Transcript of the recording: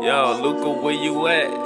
Yo, Luca, where you at?